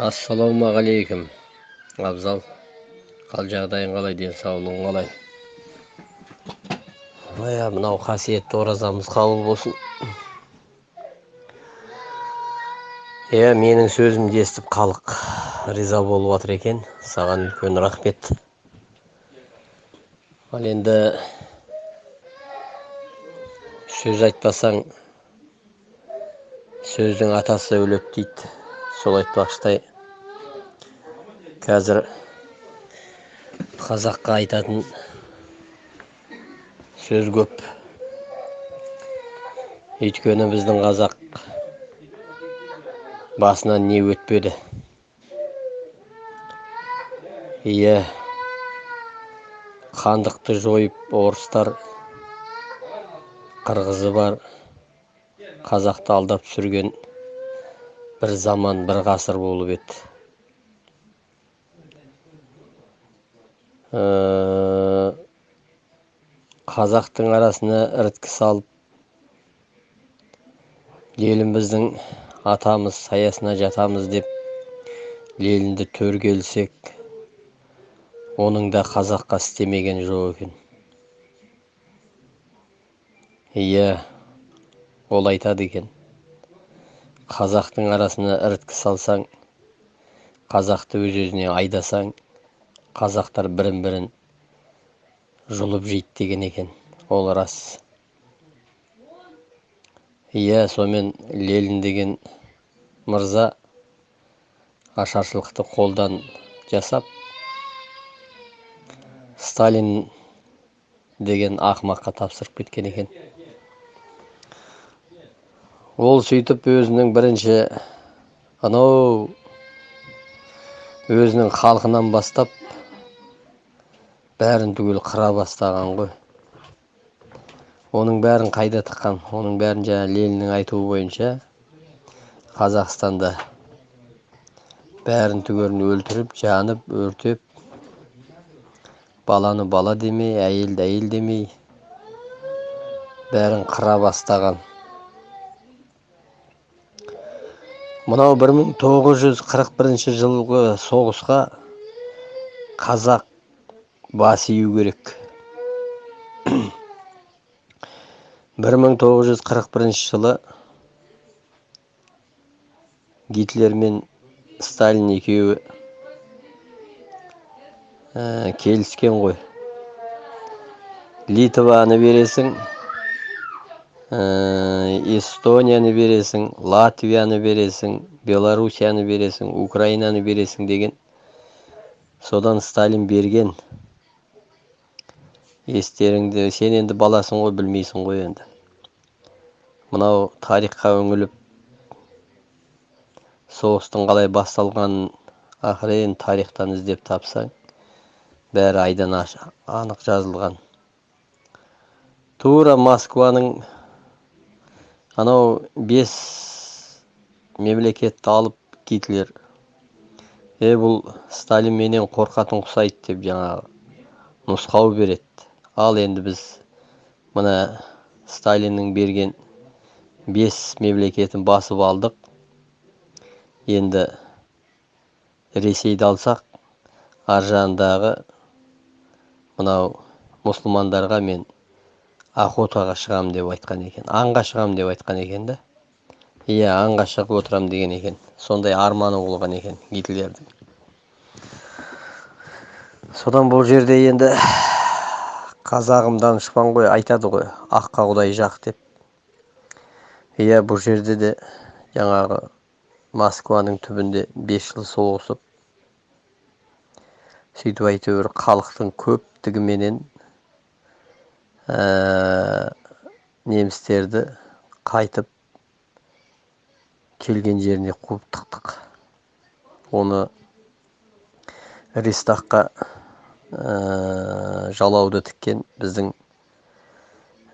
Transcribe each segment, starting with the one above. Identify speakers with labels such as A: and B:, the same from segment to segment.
A: ассалаумағалейкум. Абзал қал жағдайың қалай денсаулығың қалай? Мә мынау қасиетті оразамыз қабыл болсын. Иә менің сөзімді естіп халық риза болып жатыр екен. Саған үлкен рахмет. Ал енді сөз айтпасаң сөздің атасы өлек дейді. Сол айтпақшыдай қазір қазаққа айтатын сөз көп. Өйткені біздің қазақ басынан не өтпеді? Иә хандықты жойып орыстар қырғызы бар қазақты алдап сүрген бір заман бір ғасыр болып еді. Қазақтың арасына іріткі салып еліміздің атамыз саясына жатамыз деп ленинді төрге ілсек оның да қазаққа істемеген жоқ екен. Иә ол айтады екен. Қазақтың арасына іріткі салсаң қазақты өз өзіне айдасаң қазақтар бірін бірін жұлып жейді деген екен. Ол рас. Иә сонымен ленин деген мырза ашаршылықты қолдан жасап сталин деген ақымаққа тапсырып кеткен екен. Ол сөйтіп өзінің бірінші анау өзінің халқынан бастап бәрін түгел қыра бастаған ғой. Оның бәрін қайда тыққан? Оның бәрін жаңа лениннің айтуы бойынша қазақстанда бәрін түгелін өлтіріп жанып өртеп баланы бала демей әйелді әйел демей бәрін қыра бастаған. Мынау бір мың тоғыз жүз қырық бірінші жылғы соғысқа қазақ бас ию керек бір мың тоғыз жүз қырық бірінші жылы гитлер мен сталин екеуі ә, келіскен ғой. Литваны бересің эстонияны бересің латвияны бересің белоруссияны бересің украинаны бересің деген. Содан сталин берген. Естеріңді сен енді баласың ғой білмейсің ғой енді. Мынау тарихқа үңіліп соғыстың қалай басталғанын ақырын тарихтан іздеп тапсаң бәрі айдан анық жазылған. Тура москваның анау бес мемлекетті алып гитлер е бұл сталин менен қорқатын ұқсайды деп жаңағы нұсқау береді. Ал енді біз мына сталиннің берген бес мемлекетін басып алдық. Енді ресейді алсақ ар жағындағы мынау мұсылмандарға мен охотаға шығамын деп айтқан екен аңға шығамын деп айтқан екен да. Иә аңға шығып отырамын деген екен. Сондай арманы болған екен гитлердің. Содан бұл жерде енді қазағым данышпан ғой айтады ғой аққа құдай жақ деп. Иә бұл жерде де жаңағы москваның түбінде бес жыл соғысып сөйтіп әйтеуір халықтың көптігіменен Ә, немістерді қайтып келген жеріне қуып тықтық. Оны рейстаққа ә, жалауды тіккен біздің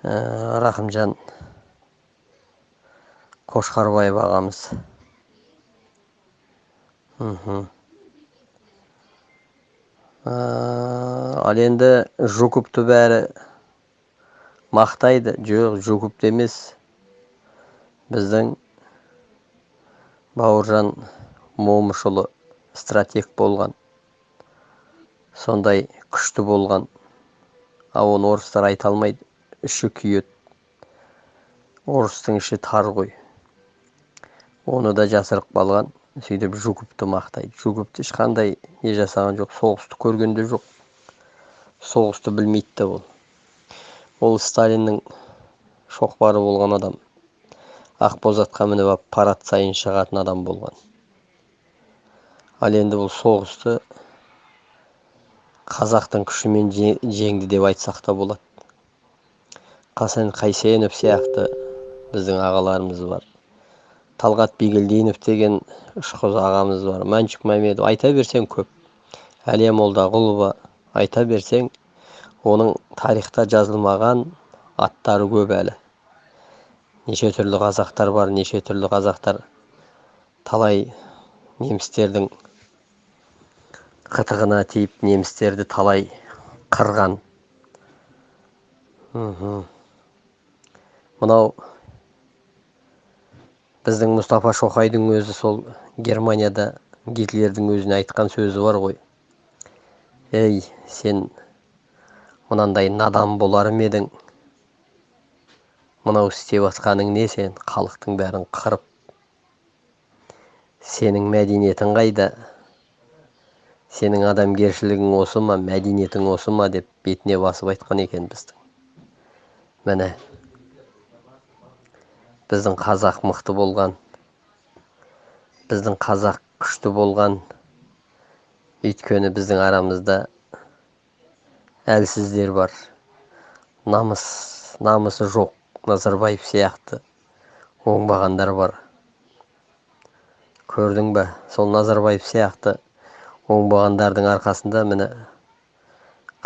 A: ә, рахымжан қошқарбаев ағамыз. Ал енді жуковты бәрі мақтайды. Жоқ жукупты емес. Біздің бауыржан момышұлы стратег болған. Сондай күшті болған. Ал оны орыстар айта алмайды іші күйеді орыстың іші тар ғой. Оны да жасырып қалған сөйтіп жуковты мақтайды. Жуковты ешқандай не жасаған жоқ соғысты көрген де жоқ. Соғысты білмейді да ол. Ол сталиннің шоқпары болған адам. Ақбозатқа мініп алып парад сайын шығатын адам болған. Ал енді бұл соғысты қазақтың күшімен жеңді деп айтсақ та болады. Қасен қайсенов сияқты біздің ағаларымыз бар. Талғат бигелдинов деген ұшқыз ағамыз бар. Мәншүк мәмедов айта берсең көп. Әлия молдағұлова айта берсең оның тарихта жазылмаған аттары көп әлі. Неше түрлі қазақтар бар неше түрлі қазақтар талай немістердің қытығына тиіп немістерді талай қырған. Мынау біздің мұстафа шоқайдың өзі сол германияда гитлердің өзіне айтқан сөзі бар ғой. Ей сен мынандай надан болар ма едің? Мынау істеп жатқаның не сен? Халықтың бәрін қырып. Сенің мәдениетің қайда? Сенің адамгершілігің осы ма мәдениетің осы ма? деп бетіне басып айтқан екен біздің. Міне біздің қазақ мықты болған біздің қазақ күшті болған өйткені біздің арамызда әлсіздер бар. Намыс намысы жоқ назарбаев сияқты оңбағандар бар. Көрдің ба сол назарбаев сияқты оңбағандардың арқасында міне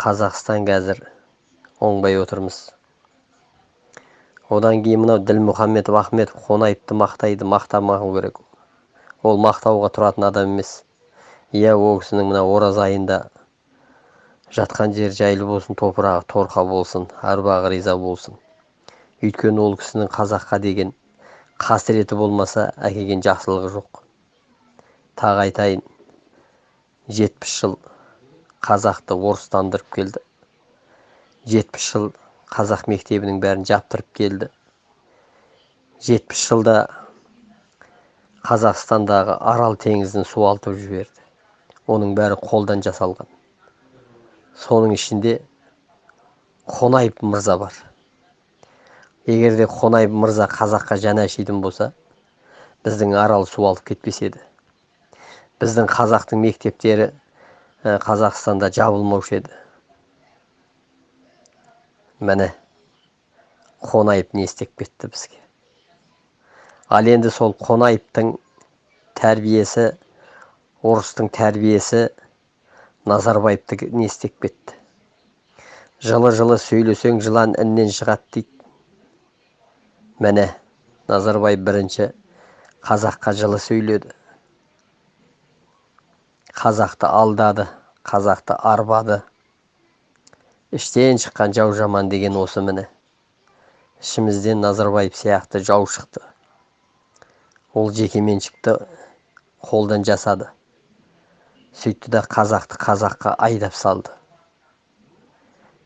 A: қазақстан қазір оңбай отырмыз. Одан кейін мынау ділмұхаммедов ахметов қонаевты мақтайды мақтамау керек. Ол мақтауға тұратын адам емес. Иә ол кісінің мына ораза айында жатқан жер жайлы болсын топырағы торқа болсын арбағы риза болсын. Өйткені ол кісінің қазаққа деген қасіреті болмаса әкелген жақсылығы жоқ. Тағы айтайын жетпіс жыл қазақты орыстандырып келді. Жетпіс жыл қазақ мектебінің бәрін жаптырып келді. Жетпіс жылда қазақстандағы арал теңізін суалтып жіберді. Оның бәрі қолдан жасалған. Соның ішінде қонаев мырза бар. Егер де қонаев мырза қазаққа жаны ашитын болса біздің арал суалып кетпес еді. Біздің қазақтың мектептері қазақстанда жабылмаушы еді. Міне қонаев не істеп кетті бізге? Ал енді сол қонаевтың тәрбиесі орыстың тәрбиесі назарбаевты не істеп кетті? Жылы жылы сөйлесең жылан іннен шығады дейді. Міне назарбаев бірінші қазаққа жылы сөйледі. Қазақты алдады қазақты арбады. Іштен шыққан жау жаман деген осы міне. Ішімізден назарбаев сияқты жау шықты. Ол жекеменшікті қолдан жасады. Сөйтті да қазақты қазаққа айдап салды.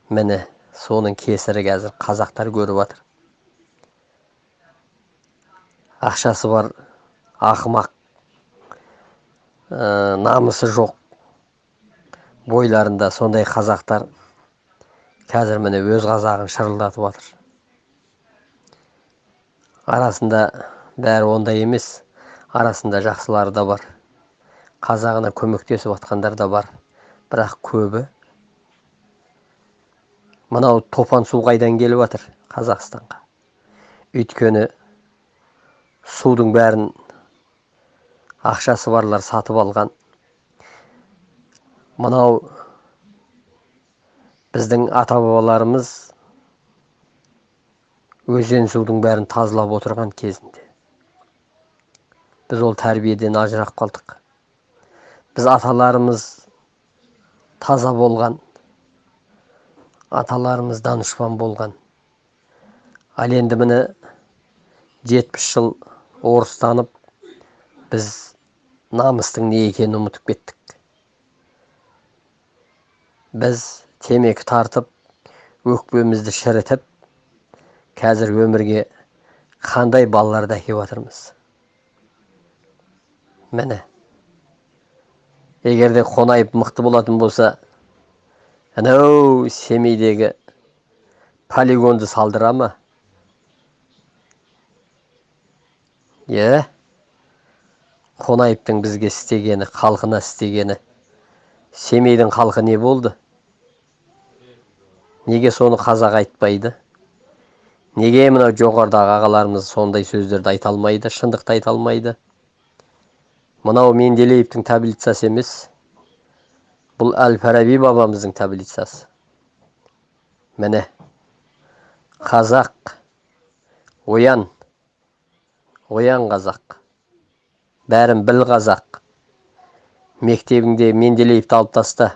A: Міне соның кесірі қазір қазақтар көріп жатыр ақшасы бар ақымақ ә, намысы жоқ. Бойларында сондай қазақтар қазір міне өз қазағын шырылдатып жатыр. Арасында бәрі ондай емес. Арасында жақсылары да бар. Қазағына көмектесіп жатқандар да бар. Бірақ көбі мынау топан су қайдан келіп жатыр қазақстанға? Өйткені судың бәрін ақшасы барлар сатып алған. Мынау біздің ата бабаларымыз өзен судың бәрін тазалап отырған кезінде. Біз ол тәрбиеден ажырап қалдық. Біз аталарымыз таза болған аталарымыз данышпан болған. Ал енді міне жетпіс жыл орыстанып біз намыстың не екенін ұмытып кеттік. Біз темекі тартып өкпемізді шірітіп қазір өмірге қандай балаларды әкеп жатырмыз? Міне егер де қонаев мықты болатын болса анау семейдегі полигонды салдыра ма? Иә қонаевтың бізге істегені халқына істегені. Семейдің халқы не болды? Неге соны қазақ айтпайды? Неге мынау жоғарыдағы ағаларымыз сондай сөздерді айта алмайды шындықты айта алмайды? Мынау менделеевтің таблицасы емес. Бұл әл фараби бабамыздың таблицасы. Міне қазақ оян оян қазақ. Бәрін біл қазақ. Мектебіңде менделеевті алып таста.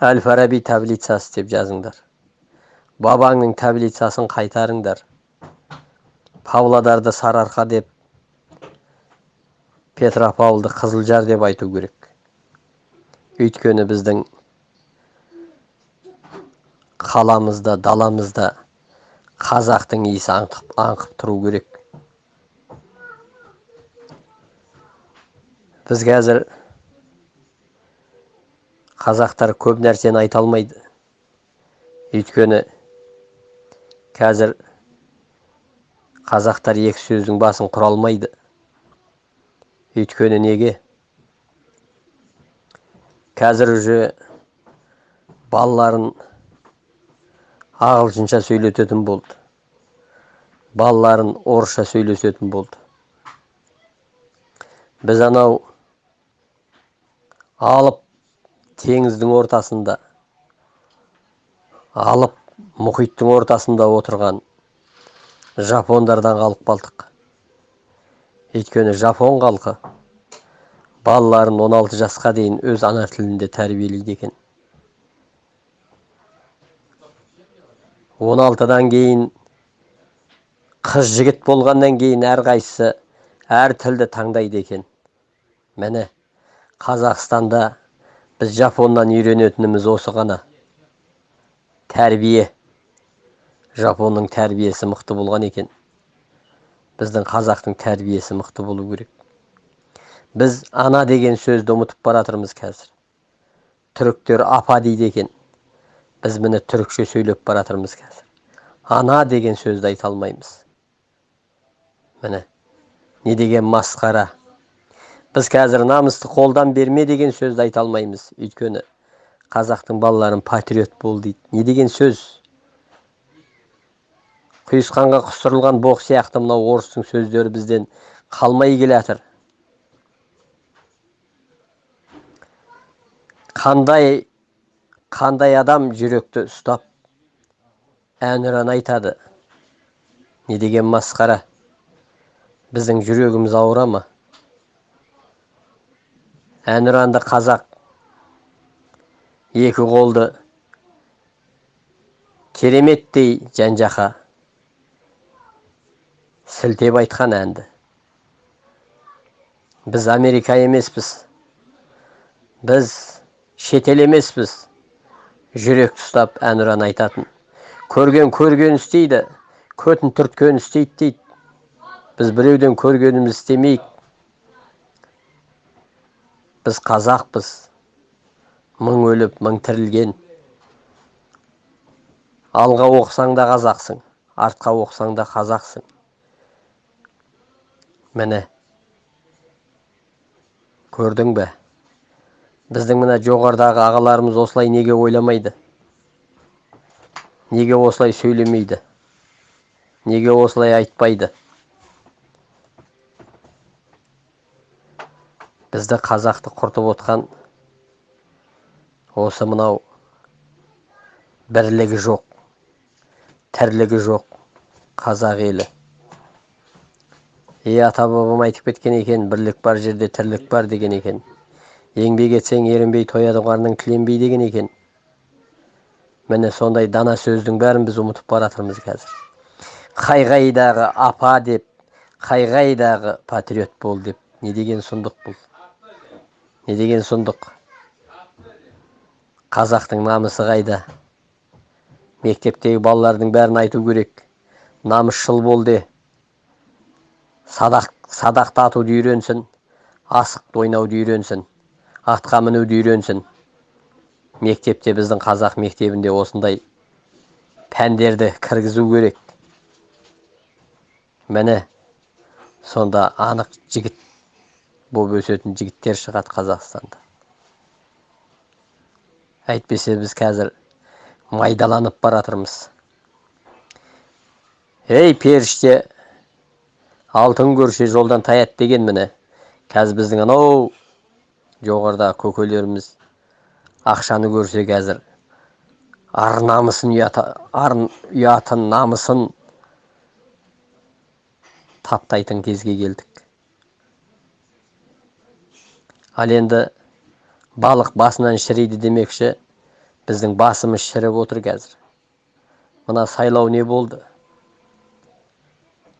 A: Әл фараби таблицасы деп жазыңдар. Бабаңның таблицасын қайтарыңдар. Павлодарды сарыарқа деп петропавлды қызылжар деп айту керек. Өйткені біздің қаламызда даламызда қазақтың иісі аңқып, аңқып тұру керек. Біз қазір қазақтар көп нәрсені айта алмайды. Өйткені қазір қазақтар екі сөздің басын құра алмайды. Өйткені неге? Қазір уже балаларын ағылшынша сөйлететін болды. Балаларын орысша сөйлесетін болды. Біз анау алып теңіздің ортасында алып мұхиттың ортасында отырған жапондардан қалып қалдық. Өйткені жапон халқы балаларын 16 жасқа дейін өз ана тілінде тәрбиелейді екен. 16-дан кейін қыз жігіт болғаннан кейін әрқайсысы әр тілді таңдайды екен. Міне қазақстанда біз жапоннан үйренетініміз осы ғана. Тәрбие. Жапонның тәрбиесі мықты болған екен. Біздің қазақтың тәрбиесі мықты болу керек. Біз ана деген сөзді ұмытып бара жатырмыз қазір. Түріктер апа дейді екен. Біз міне түрікше сөйлеп бара жатырмыз қазір. Ана деген сөзді айта алмаймыз. Міне. Не деген масқара? Біз қазір намысты қолдан берме деген сөзді айта алмаймыз. Өйткені қазақтың балаларын патриот бол дейді. Не деген сөз? Құйысқанға құстырылған боқ сияқты мынау орыстың сөздері бізден қалмай келе қандай қандай адам жүректі ұстап әнұран айтады? Не деген масқара? Біздің жүрегіміз ауыра ма? Әнұранды қазақ. Екі қолды. Кереметтей жан жақа сілтеп айтқан әнді. Біз америка емеспіз. Біз шетел емеспіз. Жүрек ұстап әнұран айтатын. Көрген көрген істейді. Көтін түрткен істейді дейді. Біз біреуден көргенімізді істемейік. Біз қазақпыз. Мың өліп мың тірілген. Алға оқысаң да қазақсың артқа оқысаң да қазақсың. Міне. Көрдің бе? Біздің мына жоғарыдағы ағаларымыз осылай неге ойламайды? Неге осылай сөйлемейді? Неге осылай айтпайды? Бізді қазақты құртып отқан осы мынау бірлігі жоқ тірлігі жоқ қазақ елі. Е ата бабам айтып кеткен екен бірлік бар жерде тірлік бар деген екен. Еңбек етсең ерінбей тояды қарның тіленбей деген екен. Міне сондай дана сөздің бәрін біз ұмытып бара жатырмыз қазір. Қай қайдағы апа деп қай қайдағы патриот бол деп не деген сұмдық бұл? Не деген сұмдық. Қазақтың намысы қайда? Мектептегі балалардың бәрін айту керек. Намысшыл бол де. Садақ садақты атуды үйренсін асықты ойнауды үйренсін атқа мінуді үйренсін. Мектепте біздің қазақ мектебінде осындай пәндерді кіргізу керек. Міне сонда анық жігіт болып өсетін жігіттер шығады қазақстанда. Әйтпесе біз қазір майдаланып бара жатырмыз ей періште алтын көрсе жолдан таят деген міне. Қазір біздің анау жоғарыдағы көкелеріміз ақшаны көрсе қазір ар намысын ар ұятын намысын таптайтын кезге келдік. Ал енді балық басынан шіриді демекші біздің басымыз шіріп отыр қазір. Мына сайлау не болды?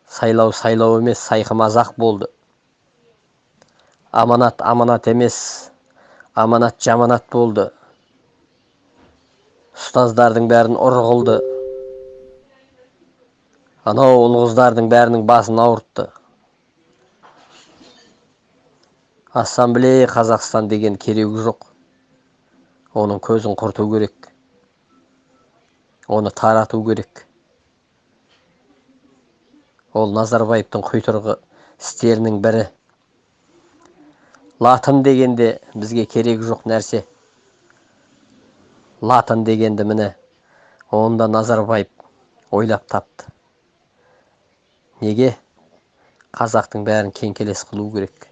A: Сайлау сайлау емес сайқымазақ болды. Аманат аманат емес аманат жаманат болды. Ұстаздардың бәрін ұр қылды. Анау ұл қыздардың бәрінің басын ауыртты. Ассамблея қазақстан деген керегі жоқ. Оның көзін құрту керек. Оны тарату керек. Ол назарбаевтың құйтырғы істерінің бірі. Латын дегенде бізге керегі жоқ нәрсе. Латын дегенді міне оны да назарбаев ойлап тапты. Неге? Қазақтың бәрін кеңкелес қылу керек.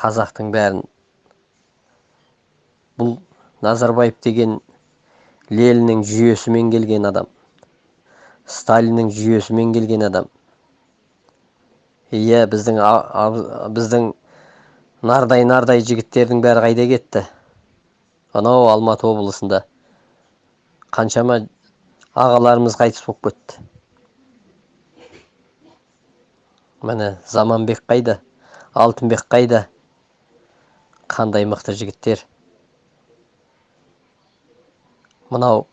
A: Қазақтың бәрін. Бұл назарбаев деген лениннің жүйесімен келген адам сталиннің жүйесімен келген адам. Иә біздің біздің нардай нардай жігіттердің бәрі қайда кетті? Анау алматы облысында. Қаншама ағаларымыз қайтыс болып кетті. Міне заманбек қайда? Алтынбек қайда? Қандай мықты жігіттер. Мынау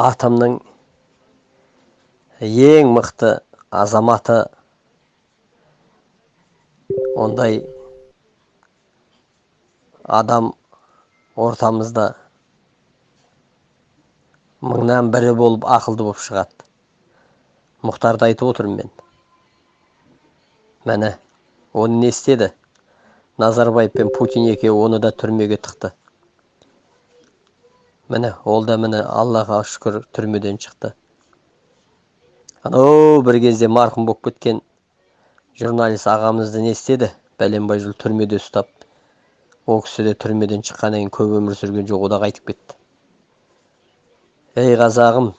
A: атомның ең мықты азаматы. Ондай адам ортамызда мыңнан бірі болып ақылды болып шығады. Мұхтарды айтып отырмын мен. Міне оны не істеді? Назарбаев пен путин екеуі оны да түрмеге тықты. Міне ол да міне аллаға шүкір түрмеден шықты. Анау бір кезде марқұм болып кеткен журналист ағамызды не істеді? Бәленбай жыл түрмеде ұстап ол кісі де түрмеден шыққаннан кейін көп өмір сүрген жоқ о да қайтып кетті. Ей қазағым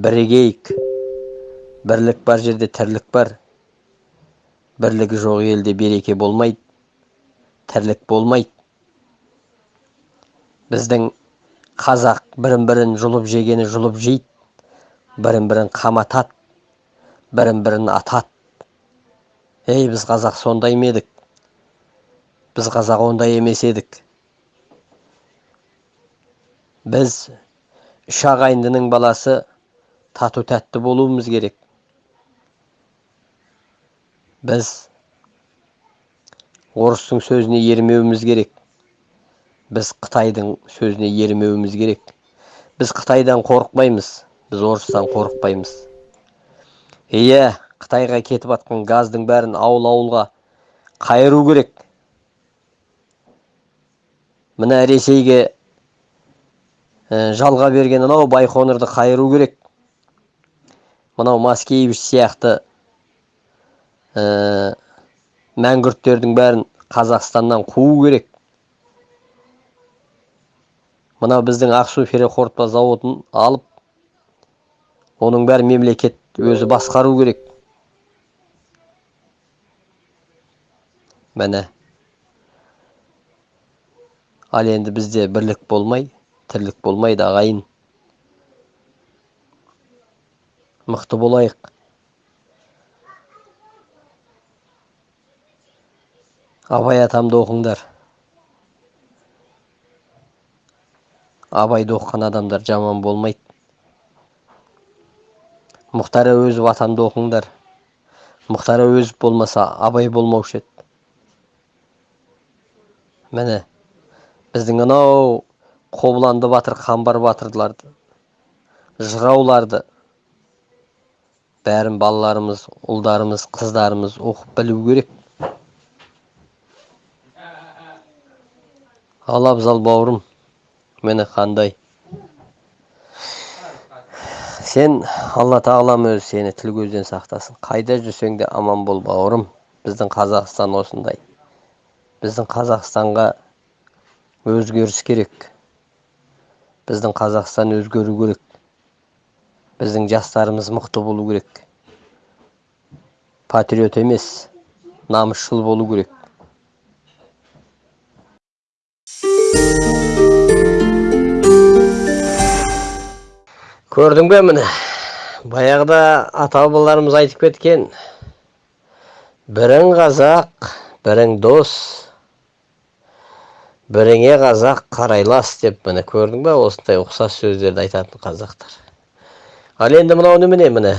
A: бірігейік бірлік бар жерде тірлік бар. Бірлігі жоқ елде береке болмайды. Тірлік болмайды біздің қазақ бірін бірін жұлып жегені жұлып жейді. Бірін бірін қаматады. Бірін бірін атады. Ей біз қазақ сондай ма едік? Біз қазақ ондай емес едік. Біз үш ағайындының баласы тату тәтті болуымыз керек. Біз орыстың сөзіне ермеуіміз керек. Біз қытайдың сөзіне ермеуіміз керек. Біз қытайдан қорықпаймыз. Біз орыстан қорықпаймыз. Иә қытайға кетіп жатқан газдың бәрін ауыл ауылға қайыру керек. Мына ресейге жалға берген анау байқоңырды қайыру керек. Мынау маскевич сияқты мәңгүрттердің бәрін қазақстаннан қуу керек. Мынау біздің ақсу ферроқорытпа зауытын алып оның бәрі мемлекет өзі басқару керек. Міне. Ал енді бізде бірлік болмай тірлік болмайды ағайын. Мықты болайық. Абай атамды оқыңдар. Абайды оқыған адамдар жаман болмайды. Мұхтар әуезов атамды оқыңдар. Мұхтар әуезов болмаса абай болмаушы еді. Міне біздің анау қобыланды батыр қамбар батырларды жырауларды бәрін балаларымыз ұлдарымыз қыздарымыз оқып білу керек. Ал абзал бауырым міне қандай? Сен алла тағалам өзі сені тіл көзден сақтасын. Қайда жүрсең де аман бол бауырым. Біздің қазақстан осындай. Біздің қазақстанға өзгеріс керек. Біздің қазақстан өзгеру керек. Біздің жастарымыз мықты болу керек. Патриот емес намысшыл болу керек. Көрдің бе міне? Баяғыда ата бабаларымыз айтып кеткен бірің қазақ бірің дос біріңе қазақ қарайлас деп міне көрдің ба осындай ұқсас сөздерді айтатын қазақтар. Ал енді мынау немене міне?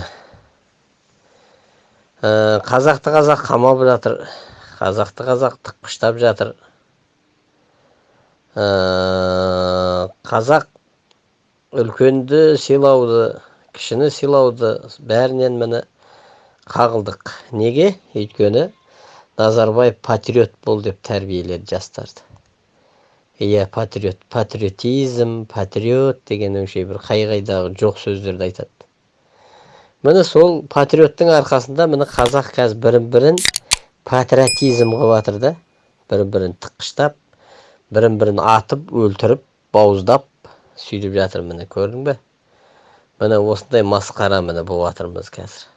A: Қазақты қазақ қамап жатыр қазақты қазақ тықпыштап жатыр. Қазақ үлкенді сыйлауды кішіні сыйлауды бәрінен міне қағылдық неге өйткені назарбаев патриот бол деп тәрбиеледі жастарды иә патриот патриотизм патриот деген өңше бір қай қайдағы жоқ сөздерді айтады міне сол патриоттың арқасында міне қазақ қазір бірін бірін патриотизм қылып жатыр да бірін бірін тыққыштап бірін бірін атып өлтіріп бауыздап сөйтіп жатыр міне көрдің бе? Міне осындай масқара міне болып жатырмыз қазір.